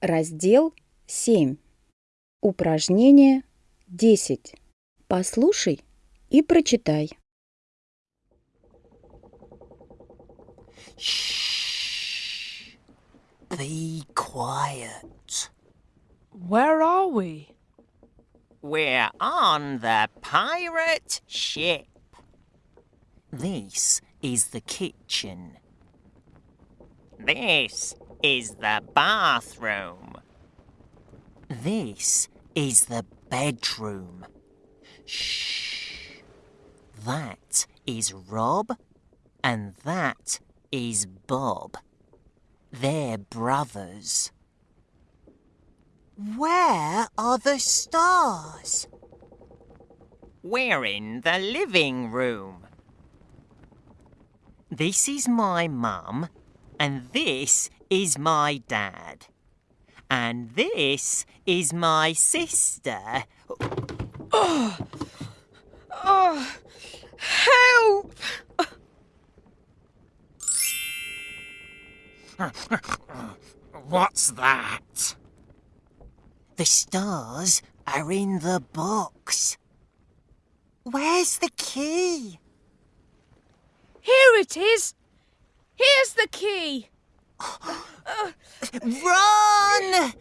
Раздел 7. Упражнение 10. Послушай и прочитай. Shh. Be quiet. Where are we? We're on the pirate ship. This is the kitchen. This is the bathroom. This is the bedroom. Shh. That is Rob, and that is Bob. They're brothers. Where are the stars? We're in the living room. This is my mum, and this is my dad. And this is my sister. Oh, oh, help! What's that? The stars are in the box. Where's the key? Here it is. Here's the key. Run!